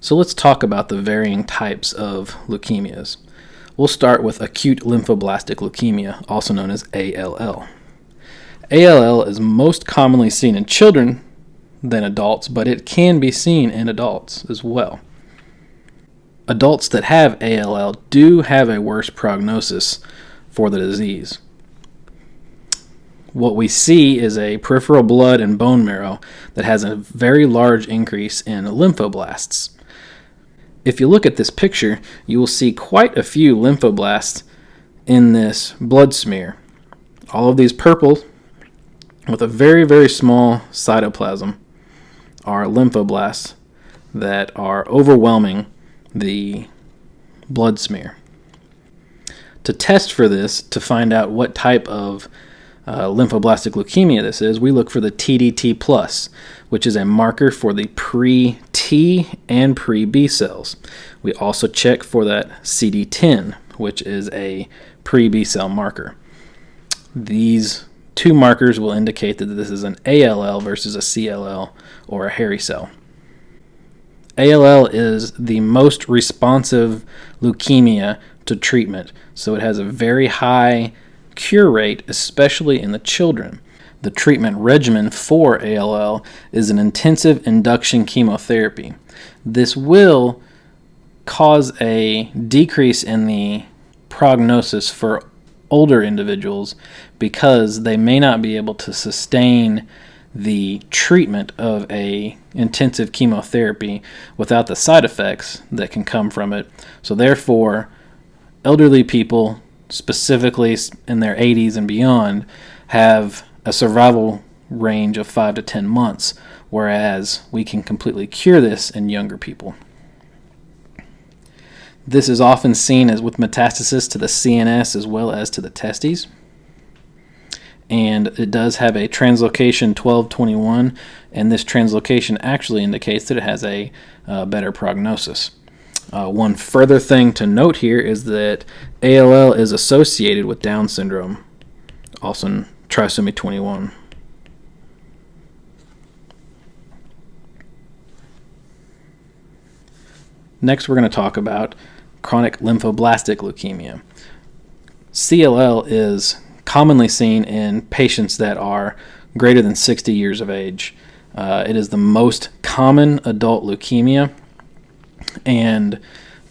So let's talk about the varying types of leukemias. We'll start with acute lymphoblastic leukemia, also known as ALL. ALL is most commonly seen in children than adults, but it can be seen in adults as well. Adults that have ALL do have a worse prognosis for the disease. What we see is a peripheral blood and bone marrow that has a very large increase in lymphoblasts. If you look at this picture, you will see quite a few lymphoblasts in this blood smear. All of these purple with a very, very small cytoplasm are lymphoblasts that are overwhelming the blood smear. To test for this, to find out what type of uh, lymphoblastic leukemia this is, we look for the TDT plus, which is a marker for the pre-T and pre-B cells. We also check for that CD10, which is a pre-B cell marker. These two markers will indicate that this is an ALL versus a CLL or a hairy cell. ALL is the most responsive leukemia to treatment, so it has a very high cure rate, especially in the children. The treatment regimen for ALL is an intensive induction chemotherapy. This will cause a decrease in the prognosis for older individuals because they may not be able to sustain the treatment of a intensive chemotherapy without the side effects that can come from it. So therefore, elderly people specifically in their 80s and beyond, have a survival range of 5 to 10 months, whereas we can completely cure this in younger people. This is often seen as with metastasis to the CNS as well as to the testes. And it does have a translocation 1221, and this translocation actually indicates that it has a uh, better prognosis. Uh, one further thing to note here is that ALL is associated with Down syndrome, also trisomy 21. Next, we're going to talk about chronic lymphoblastic leukemia. CLL is commonly seen in patients that are greater than 60 years of age. Uh, it is the most common adult leukemia and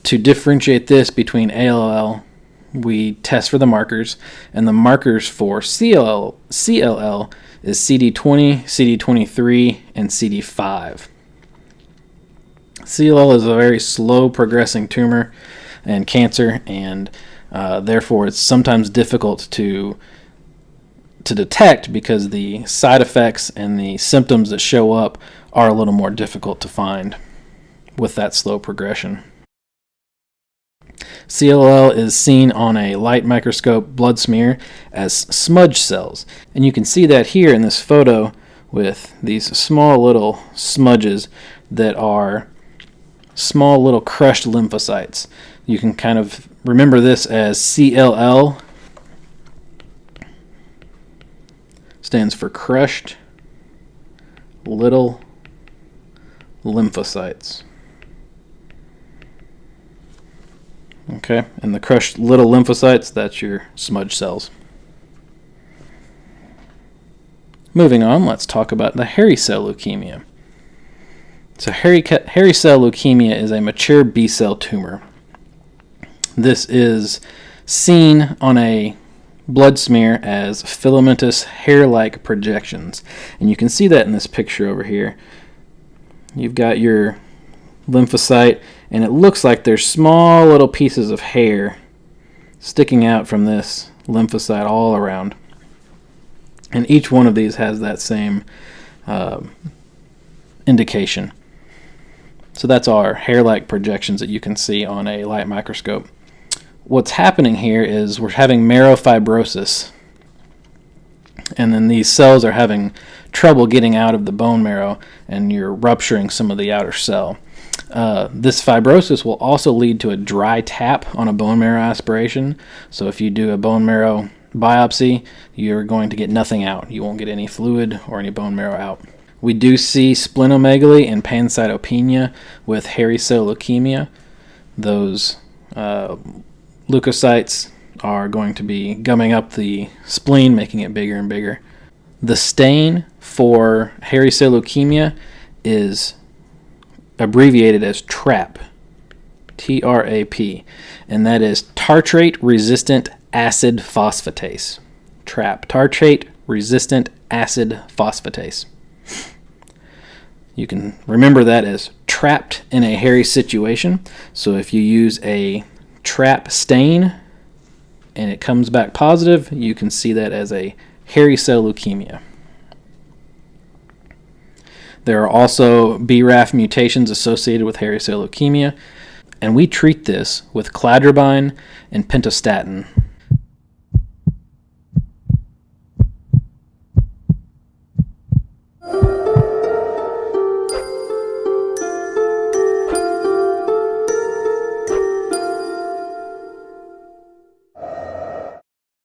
to differentiate this between ALL, we test for the markers, and the markers for CLL, CLL is CD20, CD23, and CD5. CLL is a very slow progressing tumor and cancer, and uh, therefore it's sometimes difficult to to detect because the side effects and the symptoms that show up are a little more difficult to find with that slow progression. CLL is seen on a light microscope blood smear as smudge cells. And you can see that here in this photo with these small little smudges that are small little crushed lymphocytes. You can kind of remember this as CLL stands for crushed little lymphocytes. Okay, and the crushed little lymphocytes, that's your smudge cells. Moving on, let's talk about the hairy cell leukemia. So hairy, hairy cell leukemia is a mature B cell tumor. This is seen on a blood smear as filamentous hair-like projections. And you can see that in this picture over here. You've got your lymphocyte and it looks like there's small little pieces of hair sticking out from this lymphocyte all around. And each one of these has that same uh, indication. So that's our hair-like projections that you can see on a light microscope. What's happening here is we're having marrow fibrosis and then these cells are having trouble getting out of the bone marrow and you're rupturing some of the outer cell. Uh, this fibrosis will also lead to a dry tap on a bone marrow aspiration. So if you do a bone marrow biopsy, you're going to get nothing out. You won't get any fluid or any bone marrow out. We do see splenomegaly and pancytopenia with hairy cell leukemia. Those uh, leukocytes are going to be gumming up the spleen, making it bigger and bigger. The stain for hairy cell leukemia is abbreviated as TRAP, T R A P, and that is tartrate resistant acid phosphatase. TRAP, tartrate resistant acid phosphatase. You can remember that as trapped in a hairy situation. So if you use a trap stain and it comes back positive, you can see that as a hairy cell leukemia. There are also BRAF mutations associated with hairy cell leukemia, and we treat this with cladribine and pentostatin.